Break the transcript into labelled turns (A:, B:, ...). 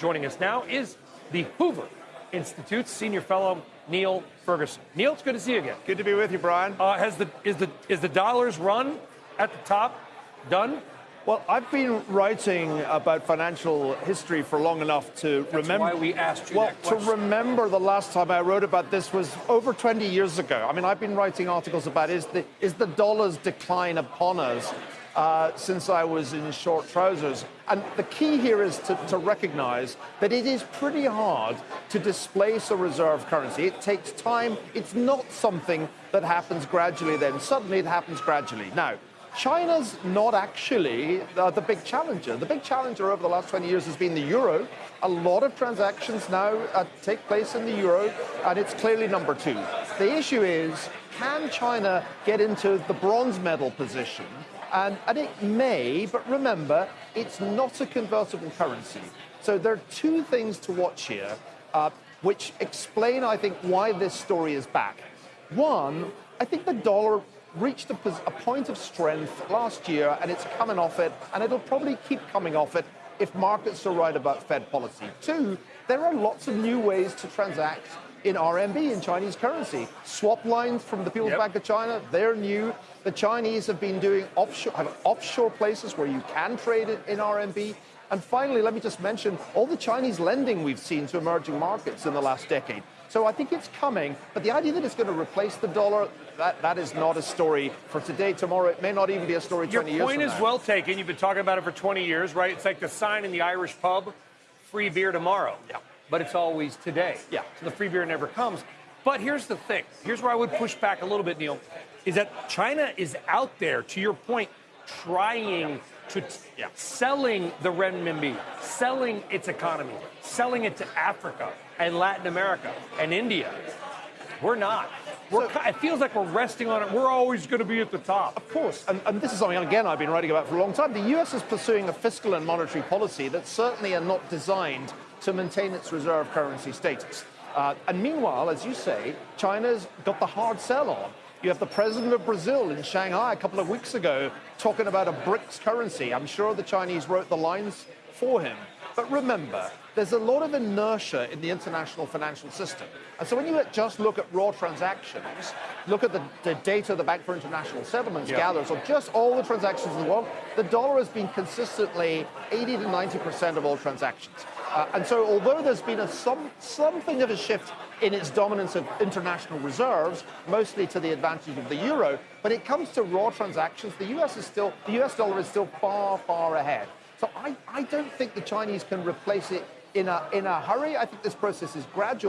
A: Joining us now is the Hoover Institute's senior fellow Niall Ferguson. Niall, it's good to see you again.
B: Good to be with you, Brian.
A: Uh, has the is the is the dollars run at the top done?
B: Well, I've been writing about financial history for long enough to
A: That's
B: remember.
A: why we asked you
B: Well, to remember the last time I wrote about this was over 20 years ago. I mean, I've been writing articles about is the is the dollar's decline upon us uh, since I was in short trousers. And the key here is to, to recognize that it is pretty hard to displace a reserve currency. It takes time. It's not something that happens gradually. Then suddenly it happens gradually. Now. China's not actually uh, the big challenger. The big challenger over the last 20 years has been the euro. A lot of transactions now uh, take place in the euro, and it's clearly number two. The issue is can China get into the bronze medal position? And, and it may, but remember, it's not a convertible currency. So there are two things to watch here, uh, which explain, I think, why this story is back. One, I think the dollar reached a, a point of strength last year and it's coming off it, and it'll probably keep coming off it if markets are right about Fed policy. Two, there are lots of new ways to transact in RMB, in Chinese currency. Swap lines from the People's
A: Yep.
B: Bank of China, they're new. The Chinese have been doing offshore, have offshore places where you can trade in RMB. And finally, let me just mention all the Chinese lending we've seen to emerging markets in the last decade. So I think it's coming, but the idea that it's going to replace the dollar, that, that is not a story for today, tomorrow. It may not even be a story
A: Your
B: 20 years
A: point is
B: now.
A: well taken. You've been talking about it for 20 years, right? It's like the sign in the Irish pub, free beer tomorrow.
B: Yeah.
A: But it's always today.
B: Yeah.
A: So the free beer never comes. But here's the thing. Here's where I would push back a little bit, Niall, is that China is out there, to your point, trying to
B: Yeah.
A: selling the renminbi, selling its economy, selling it to Africa and Latin America and India. We're not. We're,
B: So-
A: it feels like we're resting on it. We're always going to be at the top.
B: Of course, and, and this is something, again, I've been writing about for a long time. The US is pursuing a fiscal and monetary policy that certainly are not designed to maintain its reserve currency status. Uh, and meanwhile, as you say, China's got the hard sell on. You have the president of Brazil in Shanghai a couple of weeks ago talking about a BRICS currency. I'm sure the Chinese wrote the lines for him. But remember, there's a lot of inertia in the international financial system. And so when you just look at raw transactions, look at the, the data the Bank for International Settlements
A: Yeah.
B: gathers on just all the transactions in the world, the dollar has been consistently 80 to 90% of all transactions. Uh, and so although there's been a some, something of a shift in its dominance of international reserves, mostly to the advantage of the euro, when it comes to raw transactions, the US is still the US dollar is still far, far ahead. So I, I don't think the Chinese can replace it in a, in a hurry. I think this process is gradual.